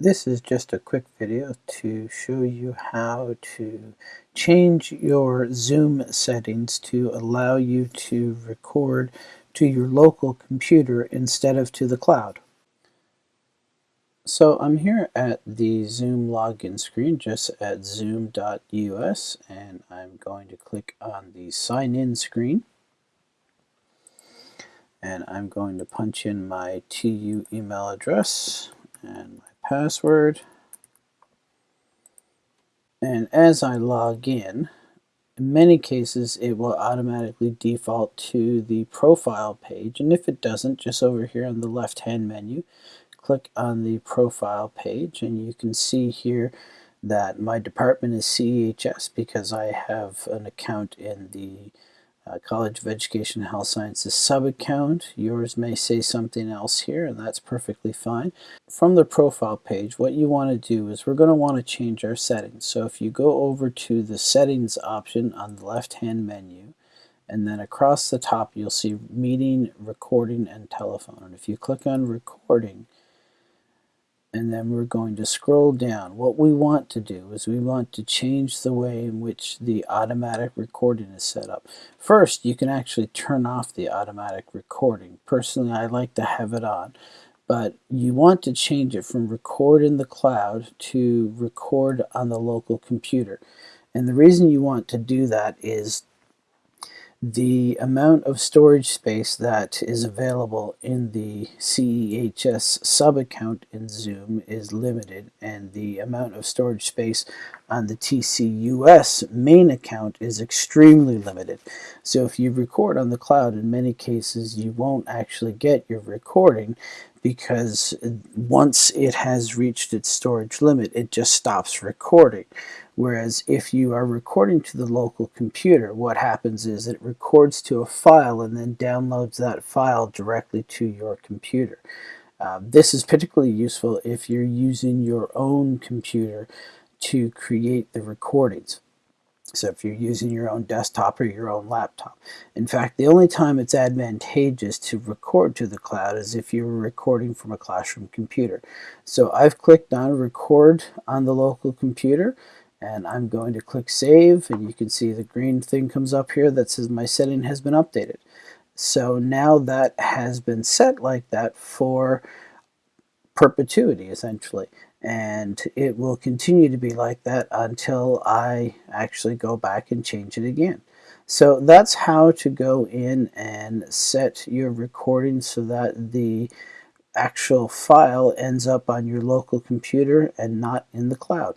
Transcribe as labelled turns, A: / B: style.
A: This is just a quick video to show you how to change your Zoom settings to allow you to record to your local computer instead of to the cloud. So I'm here at the Zoom login screen just at zoom.us and I'm going to click on the sign in screen and I'm going to punch in my TU email address and password. And as I log in, in many cases it will automatically default to the profile page and if it doesn't just over here on the left hand menu click on the profile page and you can see here that my department is CEHS because I have an account in the uh, College of Education and Health Sciences sub-account. Yours may say something else here, and that's perfectly fine. From the profile page, what you want to do is we're going to want to change our settings. So if you go over to the settings option on the left-hand menu, and then across the top you'll see meeting, recording, and telephone. And if you click on recording, and then we're going to scroll down. What we want to do is we want to change the way in which the automatic recording is set up. First, you can actually turn off the automatic recording. Personally, I like to have it on, but you want to change it from record in the cloud to record on the local computer. And the reason you want to do that is the amount of storage space that is available in the CEHS sub-account in Zoom is limited and the amount of storage space on the TCUS main account is extremely limited. So if you record on the cloud, in many cases you won't actually get your recording because once it has reached its storage limit, it just stops recording. Whereas if you are recording to the local computer, what happens is it records to a file and then downloads that file directly to your computer. Uh, this is particularly useful if you're using your own computer to create the recordings. So if you're using your own desktop or your own laptop. In fact, the only time it's advantageous to record to the cloud is if you're recording from a classroom computer. So I've clicked on record on the local computer and I'm going to click save and you can see the green thing comes up here that says my setting has been updated. So now that has been set like that for perpetuity essentially and it will continue to be like that until I actually go back and change it again. So that's how to go in and set your recording so that the actual file ends up on your local computer and not in the cloud.